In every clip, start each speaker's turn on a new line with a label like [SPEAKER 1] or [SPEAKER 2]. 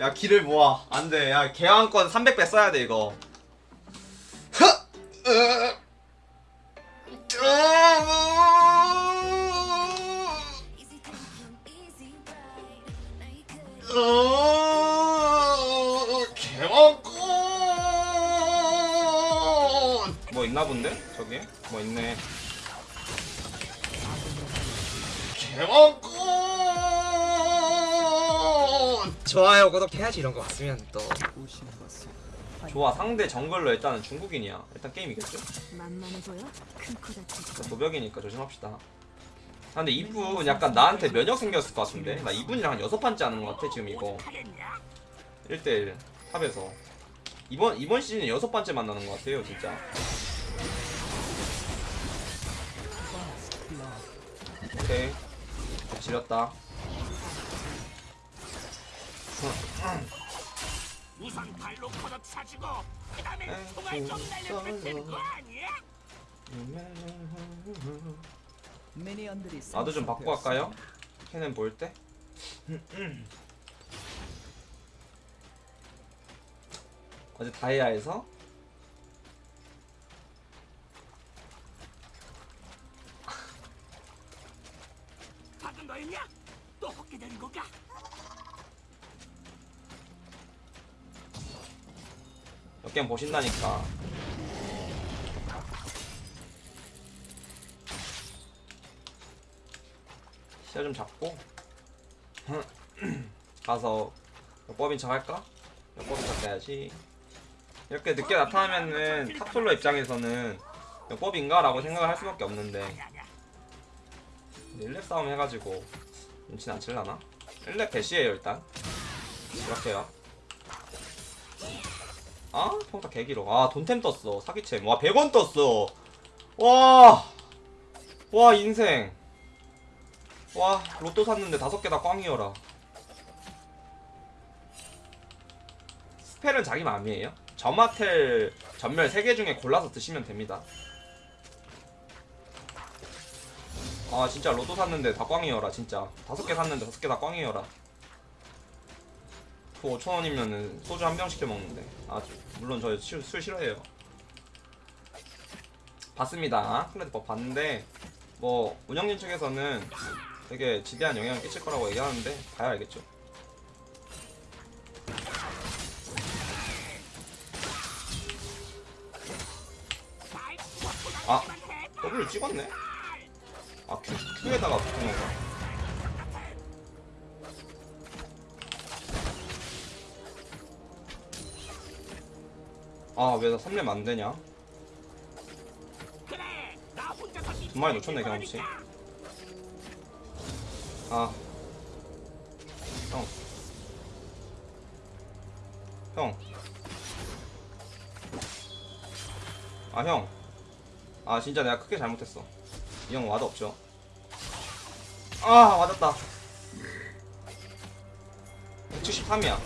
[SPEAKER 1] 야 길을 모아. 안돼. 야 개왕권 300배 써야 돼 이거. 개왕권! 뭐 있나 본데? 저기? 뭐 있네. 개왕권
[SPEAKER 2] 좋아요 구독해야지 이런 거 왔으면 또.
[SPEAKER 1] 좋아 상대 정글로 일단은 중국인이야. 일단 게임 이겼죠
[SPEAKER 3] 만만해 보여? 큰코 다치고
[SPEAKER 1] 도벽이니까 조심합시다. 아, 근데 이분 약간 나한테 면역 생겼을 것 같은데? 나 이분이랑 한 여섯 판째 하는 것 같아 지금 이거. 1대1 탑에서. 이번 이번 시즌에 여섯 번째 만나는 것 같아요 진짜. 오케이. 지렸다
[SPEAKER 4] 우선 발로 걷어 차지고 그다음에 총알 좀 날려주면 되는 거 아니야?
[SPEAKER 1] 나도 좀 바꿔 갈까요? 캐넨 볼 때? 어제 다이아에서
[SPEAKER 4] 방금 너였냐? 또 헛게 되는 건가?
[SPEAKER 1] 몇 게임 보신다니까 시야 좀 잡고 가서 역법인 척 할까? 역법인 척 해야지 이렇게 늦게 나타나면은 탑솔로 입장에서는 역법인가? 라고 생각을 할 수밖에 없는데 1렙 싸움 해가지고 눈치는 안 칠라나? 1렙 대시에요 일단 이렇게요 아? 평타 개기로. 아 돈템 떴어. 사기챔. 와 100원 떴어. 와. 와 인생. 와 로또 샀는데 다섯 개 다 꽝이어라. spell은 자기 맘이에요? 점화 텔 점멸 3개 중에 골라서 드시면 됩니다. 아 진짜 로또 샀는데 다 꽝이어라 진짜. 다섯 개 샀는데 다섯 개 다 꽝이어라. 그 5천원이면은 소주 한 병 시켜 먹는데 아 물론 저 술, 술 싫어해요. 봤습니다. 클레드 법 봤는데 뭐 운영진 측에서는 되게 지대한 영향을 끼칠 거라고 얘기하는데 봐야 알겠죠? 아 W 찍었네? 아 Q, Q에다가 붙은 건가 아왜 나 3렙 안 되냐
[SPEAKER 4] 그래 나 혼자서
[SPEAKER 1] 두 마리 놓쳤네 경험치 아 형. 형. 아, 형. 아, 진짜 내가 크게 잘못했어. 이 형 와도 없죠. 아, 맞았다. 173이야.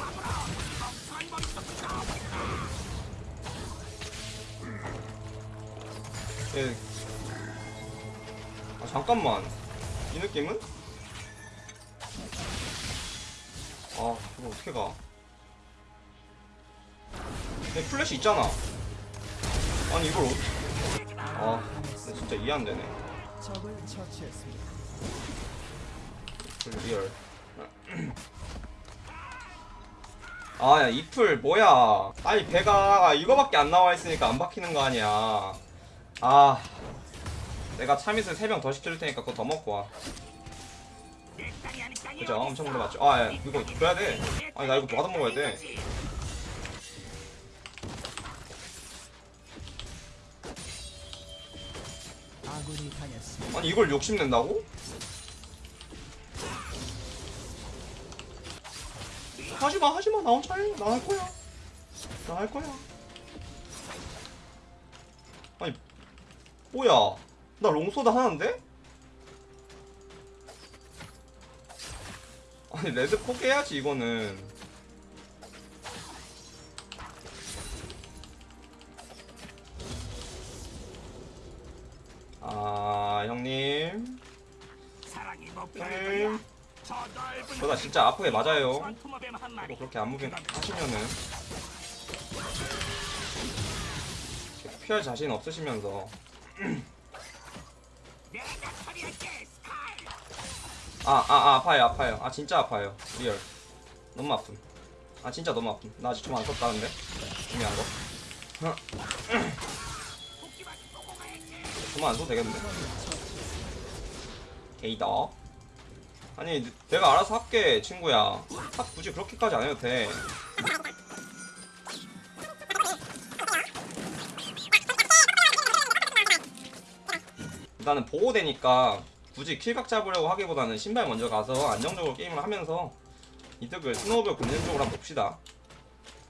[SPEAKER 1] 예. 아, 잠깐만. 이 느낌은? 아, 이거 어떻게 가? 얘 플래시 있잖아. 아니, 이걸 어떻게. 아, 진짜 이해 안 되네. 풀 real. 아, 야, 이 풀 뭐야? 아니, 배가 이거밖에 안 나와 있으니까 안 박히는 거 아니야. 아, 내가 참이슬 3병 더 시켜줄 테니까 그거 더 먹고 와. 그죠? 엄청 물어봤죠. 아, 야, 이거 줘야 돼. 아니, 나 이거 받아 먹어야 돼. 아니, 이걸 욕심낸다고? 하지마, 하지마. 나 혼자 해. 나 할 거야. 나 할 거야. 아니, 뭐야. 나 롱소드 하나인데? 아니 레드 포기해야지 이거는. 아 형님.
[SPEAKER 4] 사랑이 뭐
[SPEAKER 1] 형님
[SPEAKER 4] 별거야 저 넓은
[SPEAKER 1] 그러다 진짜 아프게 맞아요. 또 그렇게 안무빙 하시면은. 피할 자신 없으시면서 아아 아, 아 파요 아파요. 아 진짜 아파요. real. 너무 아픔. 아 진짜 너무 아픔. 나 아직 좀 안 썼다는데? 중요한 거. 좀만 안 써도 되겠는데? 게이다 아니 내가 알아서 할게 친구야. top 굳이 그렇게까지 안 해도 돼 일단은 보호되니까 굳이 kill각 잡으려고 하기보다는 신발 먼저 가서 안정적으로 게임을 하면서 이득을 snowball 굴리는 쪽으로 한번 봅시다.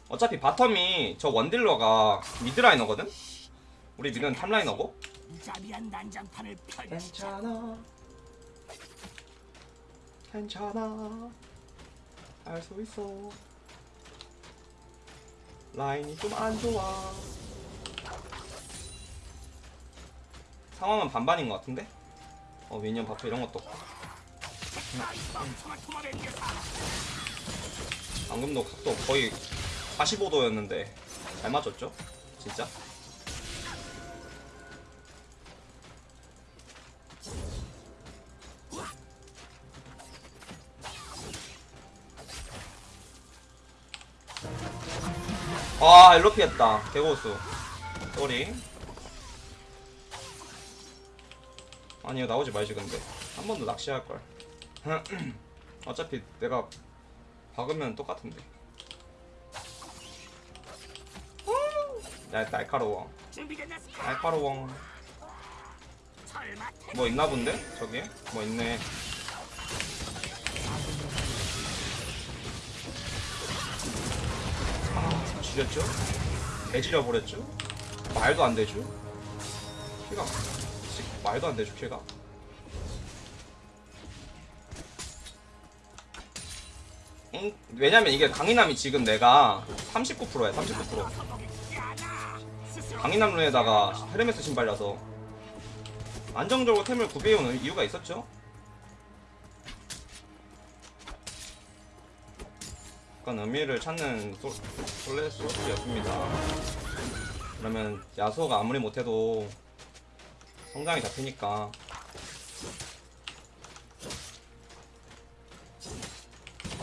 [SPEAKER 1] 어차피 bottom이 저 원딜러가 mid laner거든? 우리 mid는 top laner고? 괜찮아. 괜찮아. 할수 있어. 라인이 좀 안 좋아 상황은 반반인 것 같은데? 어 미니언 바프 이런 것도 없고 방금도 각도 거의 45도였는데 잘 맞췄죠? 진짜? 아 일로 피했다 개고수 쏘리 아니 이거 나오지 말지 근데 한 번 더 낚시할걸 어차피 내가 박으면 똑같은데 야 날카로워 날카로워 뭐 있나 본데? 저기에? 뭐 있네 아 지렸죠? 개지려 버렸죠? 말도 안 되죠? 씨, 말도 안 되죠 키가 응? 왜냐면 이게 강인함이 지금 내가 39%야 39% 강인함 룬에다가 헤르메스 신발이라서 안정적으로 템을 구비해오는 이유가 있었죠? 약간 의미를 찾는 솔, 솔레 소스였습니다. 그러면 야소가 아무리 못해도 성장이 잡히니까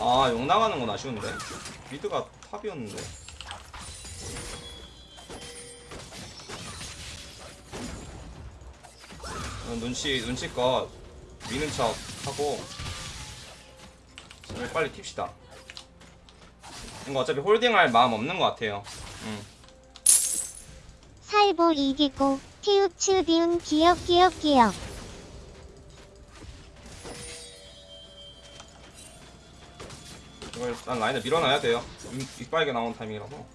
[SPEAKER 1] 아, 용 나가는 건 아쉬운데. mid가 top이었는데. 어, 눈치, 눈치껏 미는 척 하고. 제발 빨리 튑시다. 이거 어차피 홀딩할 마음 없는 것 같아요. 음.
[SPEAKER 5] 살보 이기고 티우츠 비운 기억 기억 기억
[SPEAKER 1] 이걸 일단 라인을 밀어놔야 돼요. 윗- 윗발게 나온 타이밍이라서.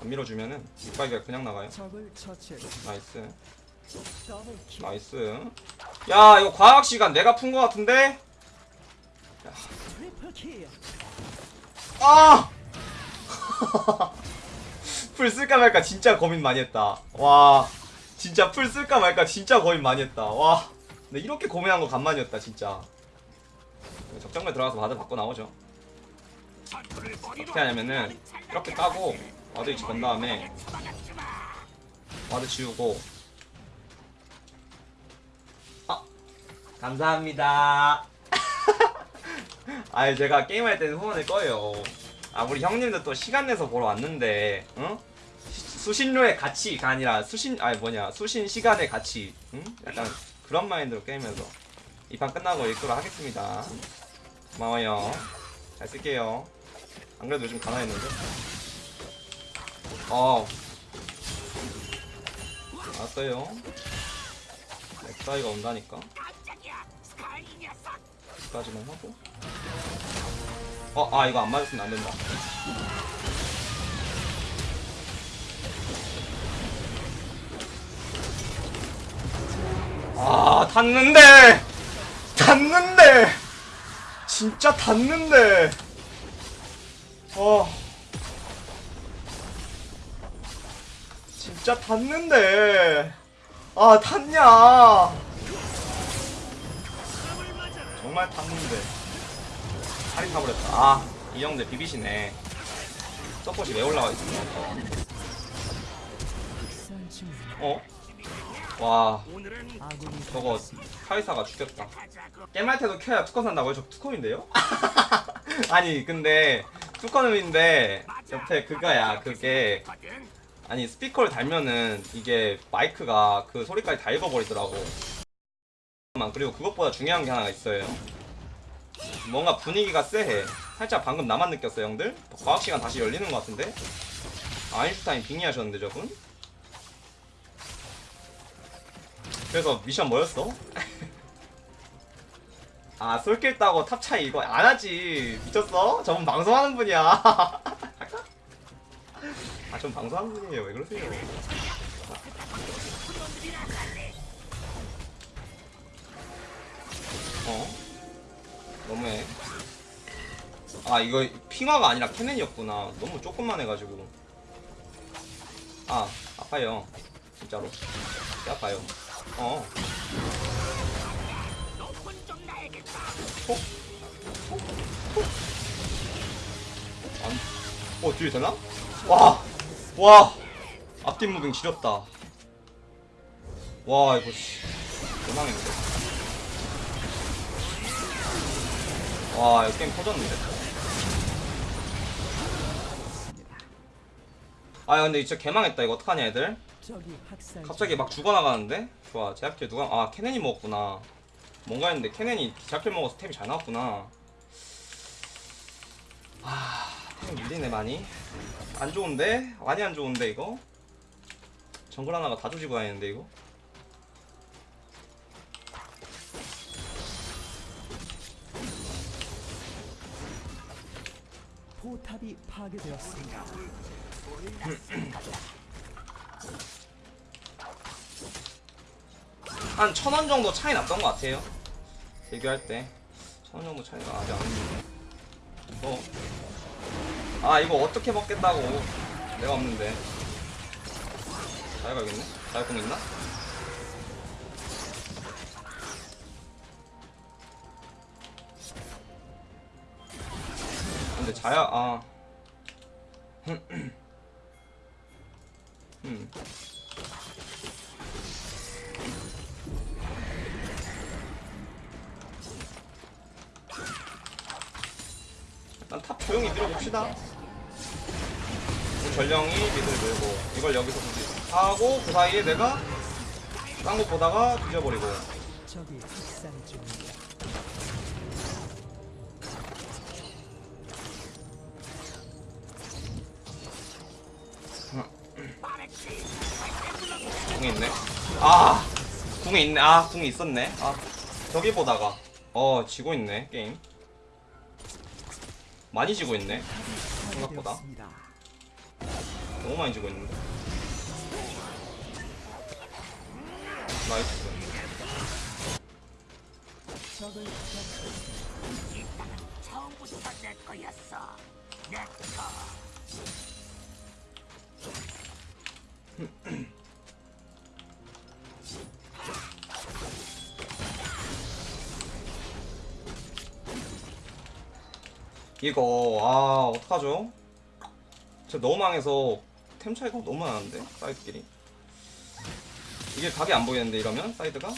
[SPEAKER 1] 안 밀어주면은 윗발개가 그냥 나가요. Nice. Nice. 야, 이거 과학 시간 내가 푼것 같은데? 야. 아! 풀 쓸까 말까 진짜 고민 많이 했다. 와. 진짜 풀 쓸까 말까 진짜 고민 많이 했다. 와. 근데 이렇게 고민한 거 간만이었다, 진짜. 적정면 들어가서 바드 받고 나오죠. 어떻게 하냐면은 이렇게 까고 ward 위치 건 다음에 ward 지우고 아 감사합니다 아니 제가 게임할 때는 후원을 꺼요 아 우리 형님들 또 시간 내서 보러 왔는데 응? 시- 수신료의 가치가 아니라 수신 아니 뭐냐 수신 시간의 가치. 응? 약간 그런 마인드로 게임해서. 이 판 끝나고 읽도록 하겠습니다. 고마워요. 잘 쓸게요. 안 그래도 요즘 가난했는데? 어. 알았어요. 엑사이가 온다니까. 여기까지만 하고. 어 아 이거 안 맞았으면 안 된다 아 탔는데. 탔는데. 진짜 탔는데. 어. 진짜 탔는데. 아 탔냐. 정말 탔는데. 다리 타버렸다. 아 이 형들 비비시네. 서폿이 왜 올라와 있어 어? 와 저거 카이사가 죽였다. 깨말 때도 켜야 투컨 산다고요? 저 투컴인데요? 아니 근데 투컴인데 옆에 그거야 그게. 아니 스피커를 달면은 이게 마이크가 그 소리까지 다 읽어버리더라고 그리고 그것보다 중요한 게 하나 있어요 뭔가 분위기가 쎄해 살짝 방금 나만 느꼈어요 형들? 과학시간 다시 열리는 것 같은데? 아인슈타인 빙의하셨는데 저분? 그래서 미션 뭐였어? 아 솔킬 따고 top 차이 이거 안 하지. 미쳤어? 저분 방송하는 분이야. 아 전 방송하는 분이에요. 왜 그러세요? 어? 너무해. 아 이거 핑화가 아니라 캐넨이었구나. 너무 조금만 해가지고. 아 아파요. 진짜로. 진짜 아파요 어
[SPEAKER 4] 나야겠다.
[SPEAKER 1] 안, 어 뒤에 되나? 와! 와! 앞뒤 무빙 지렸다 와 이거 씨 대망했는데 와 이거 게임 터졌는데 아 근데 진짜 개망했다 이거 어떡하냐 애들 갑자기 막 죽어나가는데? 좋아 제약킬 누가 아 케넨이 먹었구나 뭔가 했는데 케넨이 제약킬 먹어서 템이 잘 나왔구나 템 밀리네 많이 안 좋은데? 많이 안 좋은데 이거? 정글 하나가 다 조지고 다니는데 이거?
[SPEAKER 6] 포탑이 파괴되었습니다.
[SPEAKER 1] 한 천 원 정도 차이 났던 것 같아요. 대교할 때 천 원 정도 차이가 아직 안 났는데 이거 아 이거 어떻게 먹겠다고. 내가 없는데. 자유가 있네? 자유공 있나? 근데 자야 아. 음. 조용히 밀어봅시다. 우리 전령이 미드를 밀고 이걸 여기서 굳이 하고 그 사이에 내가 딴거 보다가 뒤져버리고. 궁이 있네. 아 궁이 있네. 아 궁이 있었네. 아 저기 보다가. 어 지고 있네 게임 많이 지고 있네 생각보다. 너무 많이 지고 있는데
[SPEAKER 6] nice
[SPEAKER 4] 처음부터 내 거였어. 내 거.
[SPEAKER 1] 이거 아 어떡하죠? 진짜 너무 망해서 템 차이가 너무 많은데 사이드끼리. 이게 각이 안 보이는데 이러면 사이드가.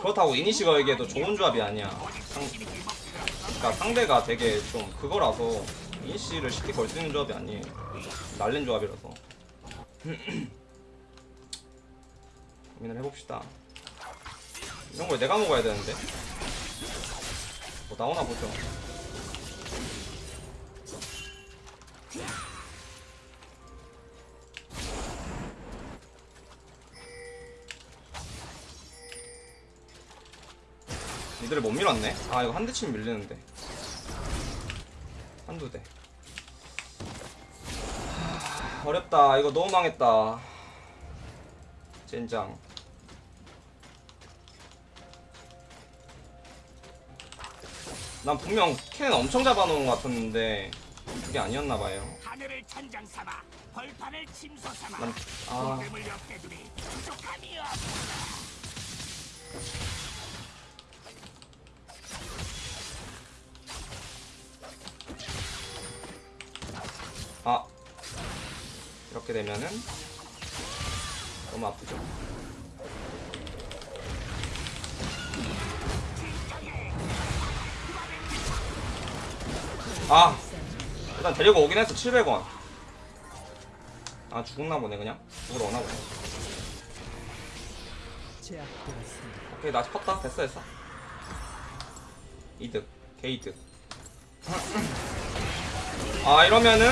[SPEAKER 1] 그렇다고 이니시 걸기에도 좋은 조합이 아니야. 상, 그러니까 상대가 되게 좀 그거라서 이니시를 쉽게 걸 수 있는 조합이 아니에요. 날린 조합이라서. 고민을 해봅시다. 이런 걸 내가 먹어야 되는데? 뭐 나오나 보죠. 니들을 못 밀었네? 아 이거 한 대 치면 밀리는데. 한두 대. 하, 어렵다. 이거 너무 망했다. 젠장 난 분명 캔 엄청 잡아놓은 것 같았는데 그게 아니었나봐요.
[SPEAKER 4] 하늘을 천장 삼아 벌판을 침소 삼아.
[SPEAKER 1] 난... 아... 아. 이렇게 되면은 너무 아프죠? 아 일단 데리고 오긴 했어 700원 아 죽었나 보네 그냥 죽으러 오나 보네. 오케이 나 컸다 됐어 됐어 이득 개이득 아 이러면은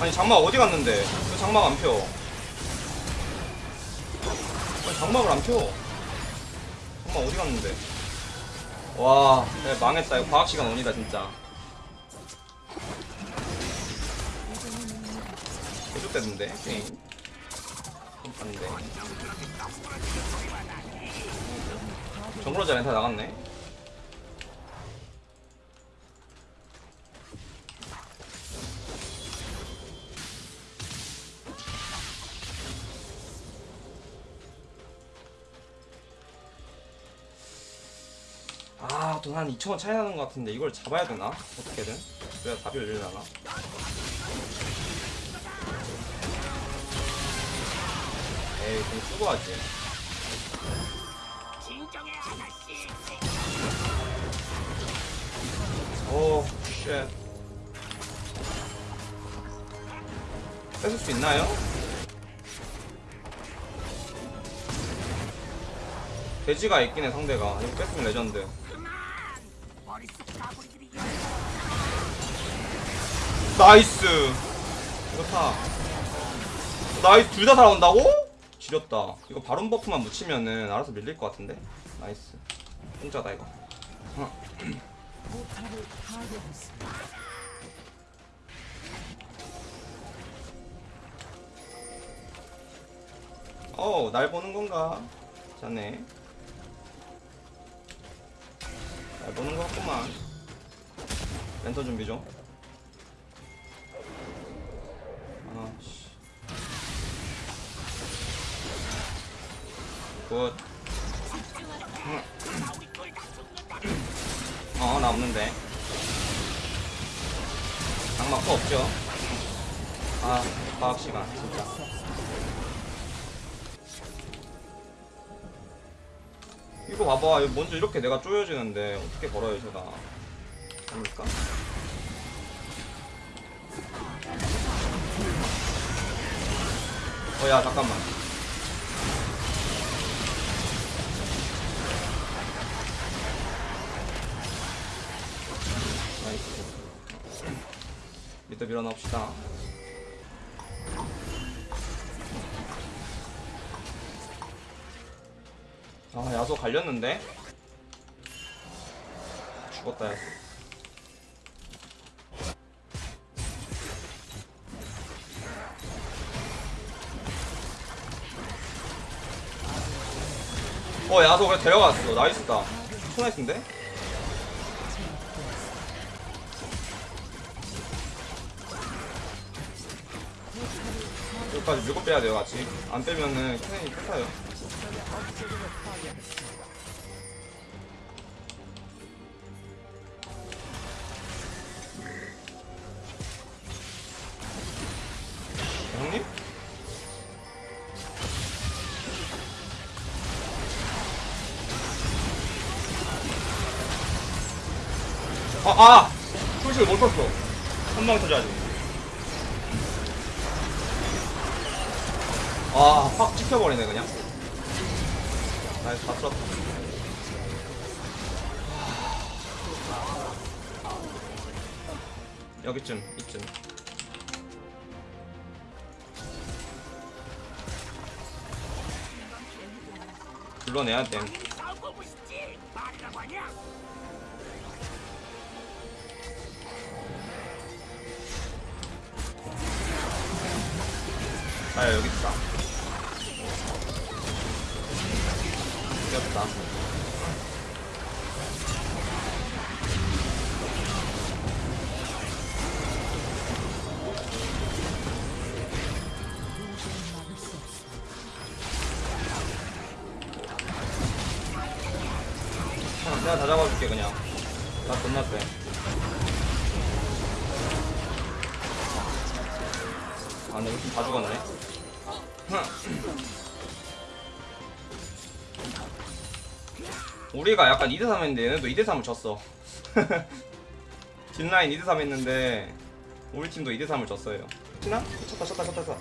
[SPEAKER 1] 아니 장막 어디 갔는데 왜 장막 안 펴? 아니 장막을 안 펴. 장막 어디 갔는데? 와, 야, 망했다. 이거 과학 시간 온이다 진짜. 개좋댔는데 게임. 안돼. 정글러자 렌탈 나갔네. 아, 돈 한 2천원 차이 나는 것 같은데 이걸 잡아야 되나? 어떻게든. 그래야 답이 열리려나? 에이, 좀 수고하지.
[SPEAKER 4] 진정해 아가씨.
[SPEAKER 1] oh, shit. 뺏을 수 있나요? 돼지가 있긴 해, 상대가. 이거 뺏으면 레전드.
[SPEAKER 4] 머릿속 까불이들이
[SPEAKER 1] nice! 타. 나이스, 둘 다 살아온다고? 지렸다. 이거 바론 buff만 묻히면은 알아서 밀릴 것 같은데? nice. 혼자다, 이거.
[SPEAKER 6] 파괴했습니다.
[SPEAKER 1] 어, 날 보는 건가? 자네. 날 보는 것 같구만. 랜턴 준비 좀. 아, 씨. 굿. 어, 나 없는데. 거 없죠? 아, 과학 시간, 진짜. 이거 봐봐 이거 먼저 이렇게 내가 쪼여지는데 어떻게 걸어요 제가 됩니까? 어 야 잠깐만. nice mid 밀어넣읍시다. 아 야소 갈렸는데? 죽었다 야소 어 야소 그래 데려갔어 나이스다 초나이스인데? 여기까지 밀고 빼야 돼요 같이 안 빼면은 캐넨이 끝나요 형님? 아, 아! 풀식을 못 썼어. 한 방에 터져야지. 아, 확 찍혀버리네, 그냥. 나이스, 다 쓸었다. 여기쯤, 이쯤. 불러내야 됨. 여기 있다. 우리가 약간 2대3 했는데 얘네도 2대3을 졌어. 뒷라인 2대3 했는데 우리 팀도 2대3을 졌어요. 치나? 쳤다 쳤다 쳤다 쳤다.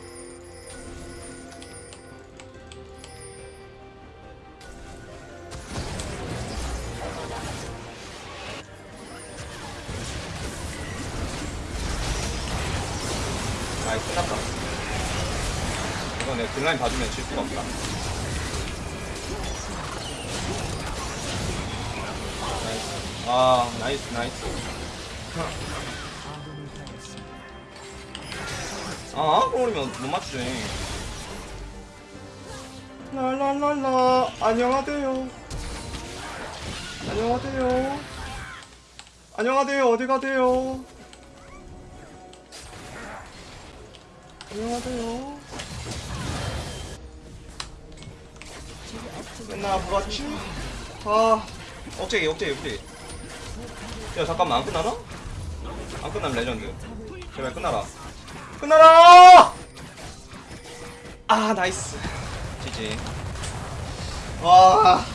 [SPEAKER 1] nice 끝났다. 이건 내가 뒷라인 봐주면 아,
[SPEAKER 6] nice, nice. 당했습니다.
[SPEAKER 1] 아, 그러면 못 맞추지. 랄랄랄라, 안녕하세요. 안녕하세요. 안녕하세요, 어디 가세요? 안녕하세요. 맨날 뭐같지? 아, 억제기, 억제기, 억제기. 야, 잠깐만, 안 끝나나? 안 끝나면 레전드. 제발 끝나라. 끝나라! 아, nice. GG. 와.